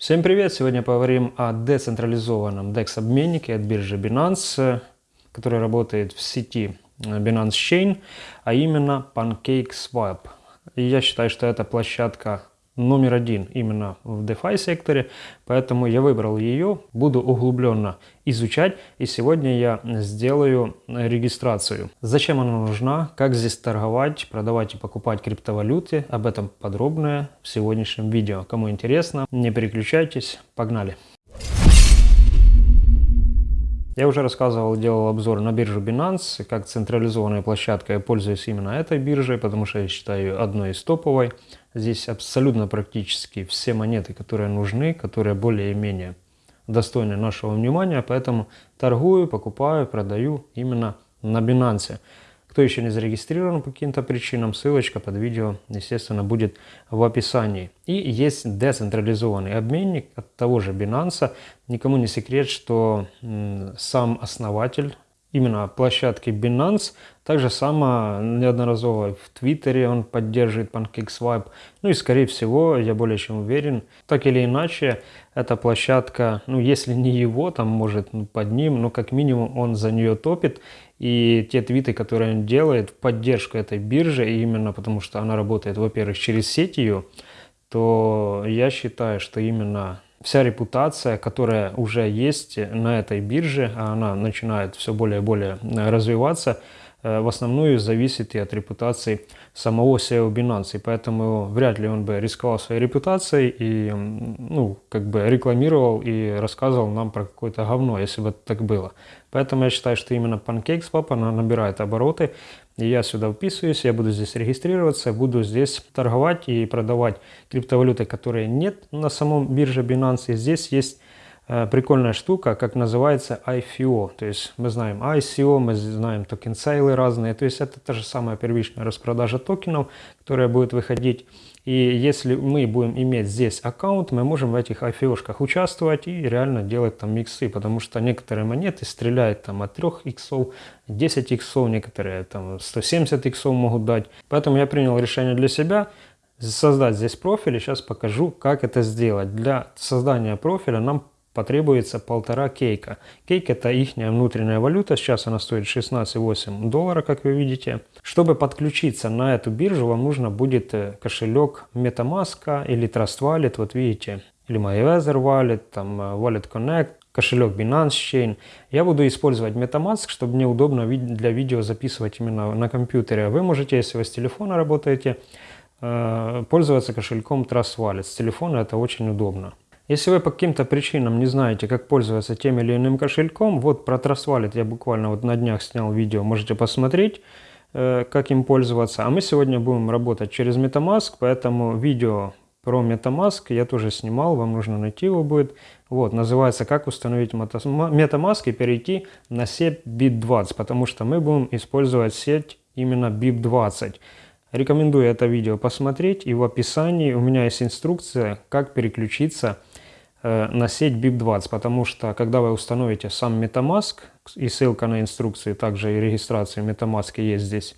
Всем привет! Сегодня поговорим о децентрализованном DEX-обменнике от биржи Binance, который работает в сети Binance Chain, а именно PancakeSwap. И я считаю, что это площадка номер один именно в DeFi секторе, поэтому я выбрал ее, буду углубленно изучать и сегодня я сделаю регистрацию. Зачем она нужна, как здесь торговать, продавать и покупать криптовалюты, об этом подробное в сегодняшнем видео. Кому интересно, не переключайтесь, погнали! Я уже рассказывал, делал обзор на биржу Binance, как централизованная площадка. Я пользуюсь именно этой биржей, потому что я считаю одной из топовой. Здесь абсолютно практически все монеты, которые нужны, которые более-менее достойны нашего внимания. Поэтому торгую, покупаю, продаю именно на Binance. Кто еще не зарегистрирован по каким-то причинам, ссылочка под видео, естественно, будет в описании. И есть децентрализованный обменник от того же Binance. Никому не секрет, что сам основатель именно площадки Binance. Также само неодноразово в Твиттере он поддерживает PancakeSwap. Ну и скорее всего, я более чем уверен, так или иначе, эта площадка, ну если не его, там может ну, под ним, но как минимум он за нее топит. И те твиты, которые он делает в поддержку этой биржи, именно потому что она работает, во-первых, через сеть ее, то я считаю, что именно вся репутация, которая уже есть на этой бирже, а она начинает все более и более развиваться, в основном зависит и от репутации самого SEO Binance. И поэтому вряд ли он бы рисковал своей репутацией и ну, как бы рекламировал и рассказывал нам про какое-то говно, если бы так было. Поэтому я считаю, что именно PancakeSwap, она набирает обороты. И я сюда вписываюсь, я буду здесь регистрироваться, буду здесь торговать и продавать криптовалюты, которые нет на самом бирже Binance. И здесь есть э, прикольная штука, как называется IFO. То есть мы знаем ICO, мы знаем токен сейлы разные. То есть это та же самая первичная распродажа токенов, которая будет выходить. И если мы будем иметь здесь аккаунт, мы можем в этих IFO-шках участвовать и реально делать там миксы, потому что некоторые монеты стреляют там от 3 иксов, 10 иксов, некоторые там 170 иксов могут дать. Поэтому я принял решение для себя создать здесь профиль и сейчас покажу, как это сделать. Для создания профиля нам потребуется полтора кейка. Кейк это их внутренняя валюта, сейчас она стоит 16,8 доллара, как вы видите. Чтобы подключиться на эту биржу, вам нужно будет э, кошелек MetaMask или Trust Wallet, вот видите, или MyWeather Wallet, там э, Wallet Connect, кошелек Binance Chain. Я буду использовать MetaMask, чтобы мне удобно для видео записывать именно на компьютере. Вы можете, если вы с телефона работаете, э, пользоваться кошельком Trust Wallet. С телефона это очень удобно. Если вы по каким-то причинам не знаете, как пользоваться тем или иным кошельком, вот про Trust я буквально вот на днях снял видео, можете посмотреть, э, как им пользоваться. А мы сегодня будем работать через MetaMask, поэтому видео про MetaMask я тоже снимал, вам нужно найти его будет. Вот, называется «Как установить MetaMask и перейти на сеть BIP20», потому что мы будем использовать сеть именно BIP20. Рекомендую это видео посмотреть, и в описании у меня есть инструкция, как переключиться Э, на сеть BIP20, потому что когда вы установите сам MetaMask, и ссылка на инструкции, также и регистрация MetaMask есть здесь,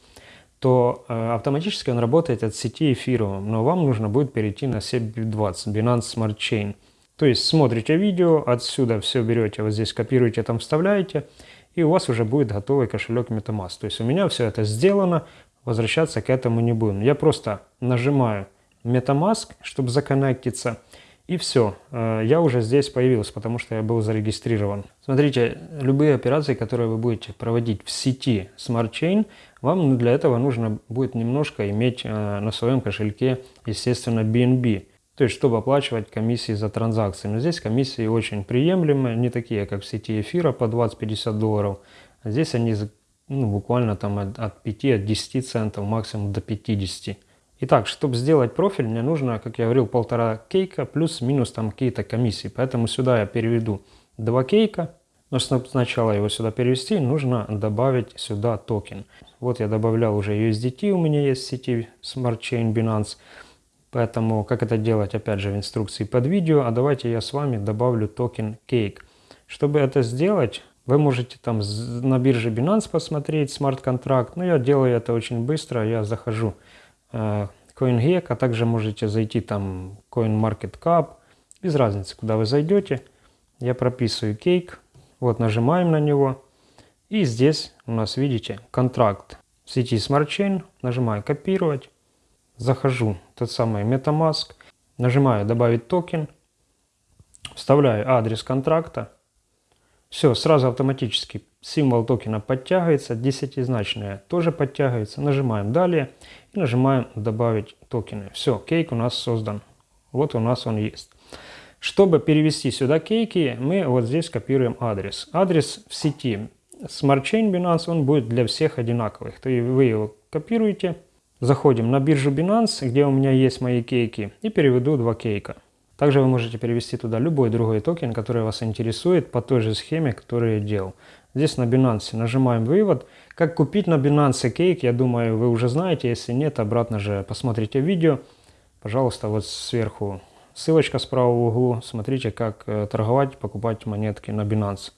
то э, автоматически он работает от сети Ethereum, но вам нужно будет перейти на сеть BIP20, Binance Smart Chain. То есть смотрите видео, отсюда все берете, вот здесь копируете, там вставляете, и у вас уже будет готовый кошелек MetaMask. То есть у меня все это сделано, возвращаться к этому не будем. Я просто нажимаю MetaMask, чтобы законнектиться, и все, э, я уже здесь появился, потому что я был зарегистрирован. Смотрите, любые операции, которые вы будете проводить в сети Smart Chain, вам для этого нужно будет немножко иметь э, на своем кошельке, естественно, BNB. То есть, чтобы оплачивать комиссии за транзакции. Но здесь комиссии очень приемлемые, не такие, как в сети эфира по 20-50 долларов. Здесь они ну, буквально там от, от 5, от 10 центов, максимум до 50. Итак, чтобы сделать профиль, мне нужно, как я говорил, полтора кейка плюс-минус там какие-то комиссии. Поэтому сюда я переведу два кейка. Но чтобы сначала его сюда перевести, нужно добавить сюда токен. Вот я добавлял уже USDT, у меня есть в сети Smart Chain Binance. Поэтому как это делать, опять же, в инструкции под видео. А давайте я с вами добавлю токен Cake. Чтобы это сделать, вы можете там на бирже Binance посмотреть смарт-контракт. Но я делаю это очень быстро. Я захожу CoinGecko, а также можете зайти там CoinMarketCap Без разницы, куда вы зайдете. Я прописываю Cake. Вот нажимаем на него. И здесь у нас, видите, контракт в сети Smart Chain. Нажимаю копировать. Захожу тот самый MetaMask. Нажимаю добавить токен. Вставляю адрес контракта. Все, сразу автоматически символ токена подтягивается, десятизначные тоже подтягивается. Нажимаем далее и нажимаем добавить токены. Все, кейк у нас создан. Вот у нас он есть. Чтобы перевести сюда кейки, мы вот здесь копируем адрес. Адрес в сети Smart Chain Binance, он будет для всех одинаковых. То есть вы его копируете, заходим на биржу Binance, где у меня есть мои кейки, и переведу два кейка. Также вы можете перевести туда любой другой токен, который вас интересует по той же схеме, которую я делал. Здесь на Binance нажимаем вывод. Как купить на Binance кейк, я думаю, вы уже знаете. Если нет, обратно же посмотрите видео. Пожалуйста, вот сверху ссылочка справа в углу. Смотрите, как э, торговать, покупать монетки на Binance.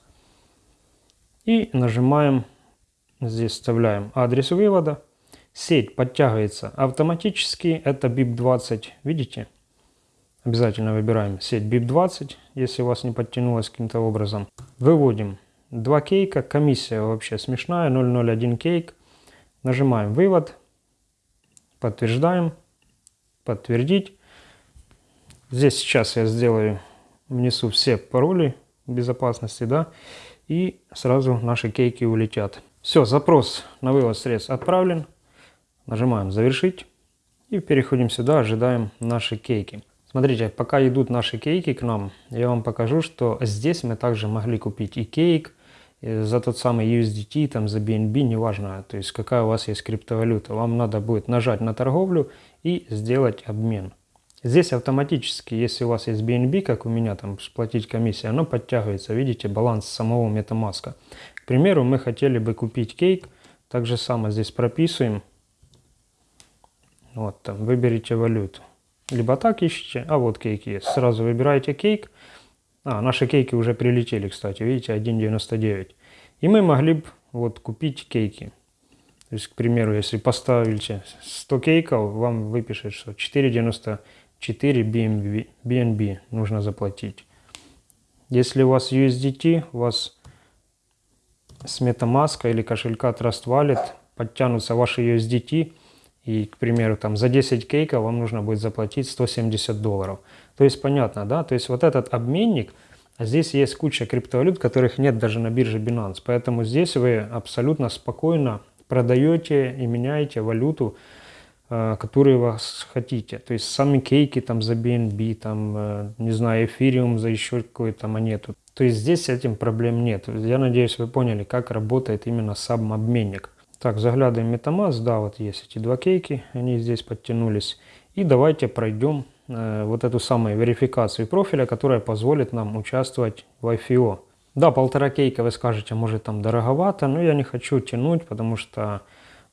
И нажимаем, здесь вставляем адрес вывода. Сеть подтягивается автоматически, это BIP20, видите? Обязательно выбираем сеть BIP20, если у вас не подтянулась каким-то образом. Выводим 2 кейка, комиссия вообще смешная, 001 кейк. Нажимаем вывод, подтверждаем, подтвердить. Здесь сейчас я сделаю, внесу все пароли безопасности, да, и сразу наши кейки улетят. Все, запрос на вывод средств отправлен. Нажимаем завершить и переходим сюда, ожидаем наши кейки. Смотрите, пока идут наши кейки к нам, я вам покажу, что здесь мы также могли купить и кейк за тот самый USDT, там за BNB, неважно, то есть какая у вас есть криптовалюта. Вам надо будет нажать на торговлю и сделать обмен. Здесь автоматически, если у вас есть BNB, как у меня, там сплатить комиссию, оно подтягивается, видите, баланс самого MetaMask. К примеру, мы хотели бы купить кейк, так же самое здесь прописываем, вот там, выберите валюту. Либо так ищите, а вот кейк есть. Сразу выбираете кейк. А, наши кейки уже прилетели, кстати, видите, 1.99. И мы могли бы вот купить кейки. То есть, к примеру, если поставите 100 кейков, вам выпишет, что 4.94 BNB, BNB нужно заплатить. Если у вас USDT, у вас с MetaMask или кошелька Trust Wallet подтянутся ваши USDT, и, к примеру, там за 10 кейков вам нужно будет заплатить 170 долларов. То есть понятно, да? То есть вот этот обменник, а здесь есть куча криптовалют, которых нет даже на бирже Binance. Поэтому здесь вы абсолютно спокойно продаете и меняете валюту, э, которую вы хотите. То есть сами кейки там за BNB, там, э, не знаю, эфириум за еще какую-то монету. То есть здесь с этим проблем нет. Я надеюсь, вы поняли, как работает именно сам обменник. Так, заглядываем MetaMask, да, вот есть эти два кейки, они здесь подтянулись. И давайте пройдем э, вот эту самую верификацию профиля, которая позволит нам участвовать в IFO. Да, полтора кейка вы скажете, может там дороговато, но я не хочу тянуть, потому что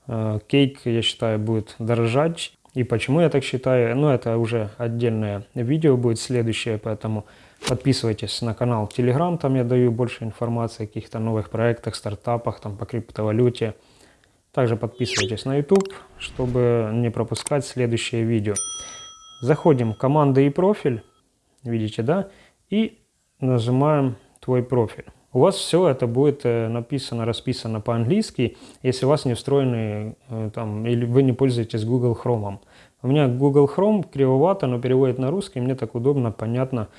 э, кейк, я считаю, будет дорожать. И почему я так считаю, ну это уже отдельное видео будет следующее, поэтому подписывайтесь на канал Telegram, там я даю больше информации о каких-то новых проектах, стартапах, там по криптовалюте. Также подписывайтесь на YouTube, чтобы не пропускать следующее видео. Заходим в команды и профиль, видите, да, и нажимаем твой профиль. У вас все это будет э, написано, расписано по-английски, если у вас не встроены э, там, или вы не пользуетесь Google Chrome. У меня Google Chrome кривовато, но переводит на русский, мне так удобно, понятно,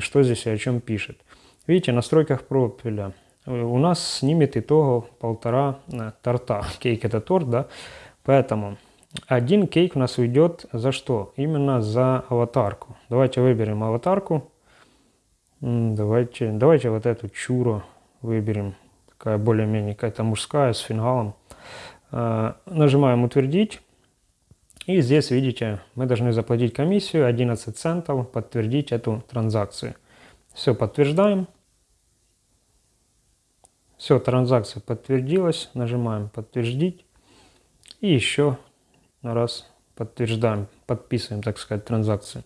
что здесь и о чем пишет. Видите, настройках профиля у нас снимет итого полтора э, торта. Кейк это торт, да? Поэтому один кейк у нас уйдет за что? Именно за аватарку. Давайте выберем аватарку. Давайте, давайте вот эту чуру выберем. Такая более-менее какая-то мужская с фингалом. Э, нажимаем утвердить. И здесь, видите, мы должны заплатить комиссию 11 центов, подтвердить эту транзакцию. Все, подтверждаем. Все, транзакция подтвердилась. Нажимаем подтвердить. И еще раз подтверждаем, подписываем, так сказать, транзакцию.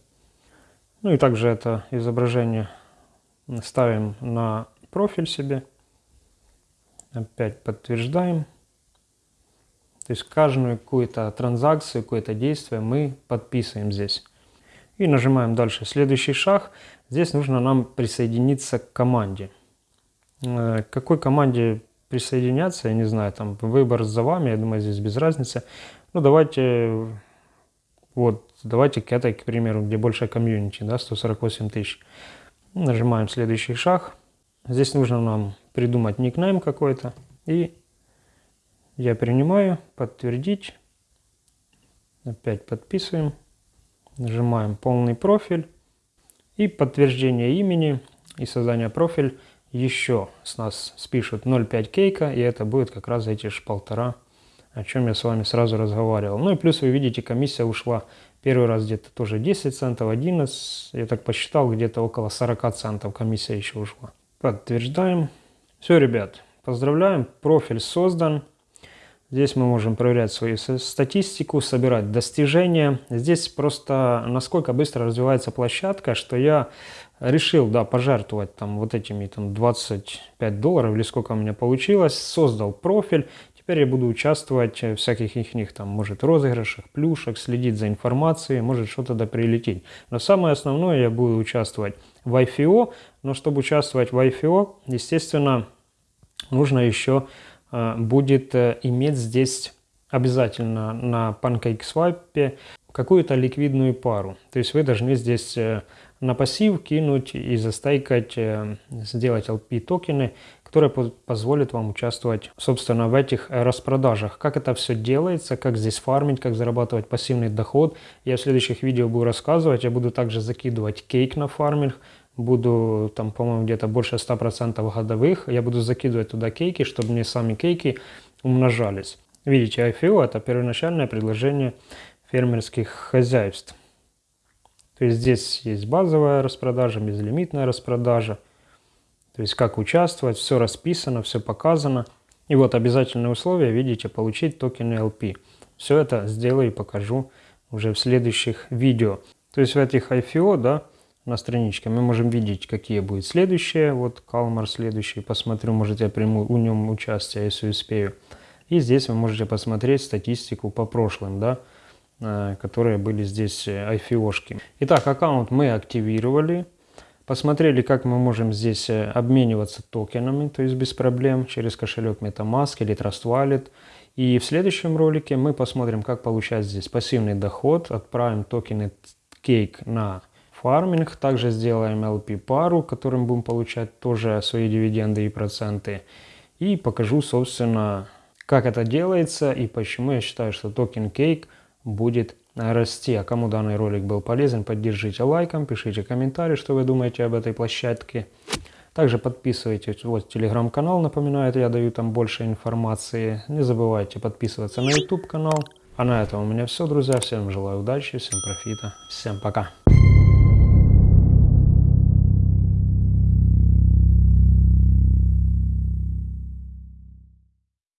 Ну и также это изображение ставим на профиль себе. Опять подтверждаем. То есть каждую какую-то транзакцию, какое-то действие мы подписываем здесь. И нажимаем дальше. Следующий шаг. Здесь нужно нам присоединиться к команде. Э, к какой команде присоединяться, я не знаю, там выбор за вами, я думаю, здесь без разницы. Ну, давайте, вот, давайте к этой, к примеру, где большая комьюнити, да, 148 тысяч. Нажимаем следующий шаг. Здесь нужно нам придумать никнейм какой-то. И я принимаю, подтвердить. Опять подписываем. Нажимаем полный профиль. И подтверждение имени и создание профиля еще с нас спишут 0,5 кейка, и это будет как раз эти же полтора, о чем я с вами сразу разговаривал. Ну и плюс вы видите, комиссия ушла первый раз где-то тоже 10 центов, 11, я так посчитал, где-то около 40 центов комиссия еще ушла. Подтверждаем. Все, ребят, поздравляем, профиль создан. Здесь мы можем проверять свою статистику, собирать достижения. Здесь просто насколько быстро развивается площадка, что я решил, да, пожертвовать там вот этими там 25 долларов или сколько у меня получилось, создал профиль, теперь я буду участвовать в всяких их них там, может, розыгрышах, плюшек, следить за информацией, может что-то да прилететь. Но самое основное, я буду участвовать в IFO, но чтобы участвовать в IFO, естественно, нужно еще э, будет э, иметь здесь обязательно на PancakeSwap какую-то ликвидную пару. То есть вы должны здесь э, на пассив кинуть и застайкать, э, сделать LP токены, которые позволят вам участвовать, собственно, в этих распродажах. Как это все делается, как здесь фармить, как зарабатывать пассивный доход. Я в следующих видео буду рассказывать. Я буду также закидывать кейк на фарминг. Буду там, по-моему, где-то больше 100% годовых. Я буду закидывать туда кейки, чтобы мне сами кейки умножались. Видите, IFO это первоначальное предложение фермерских хозяйств. То есть здесь есть базовая распродажа, безлимитная распродажа. То есть как участвовать, все расписано, все показано. И вот обязательные условия, видите, получить токены LP. Все это сделаю и покажу уже в следующих видео. То есть в этих IFO, да, на страничке мы можем видеть, какие будут следующие. Вот Калмар следующий, посмотрю, может я приму у нем участие, если успею. И здесь вы можете посмотреть статистику по прошлым, да, Э, которые были здесь IFO-шки. Э, Итак, аккаунт мы активировали. Посмотрели, как мы можем здесь э, обмениваться токенами, то есть без проблем, через кошелек MetaMask или Trust Wallet. И в следующем ролике мы посмотрим, как получать здесь пассивный доход. Отправим токены Cake на фарминг. Также сделаем LP пару, которым будем получать тоже свои дивиденды и проценты. И покажу, собственно, как это делается и почему я считаю, что токен Cake – будет расти. А кому данный ролик был полезен, поддержите лайком, пишите комментарии, что вы думаете об этой площадке. Также подписывайтесь, вот телеграм-канал, напоминаю, я даю там больше информации. Не забывайте подписываться на YouTube канал. А на этом у меня все, друзья. Всем желаю удачи, всем профита, всем пока.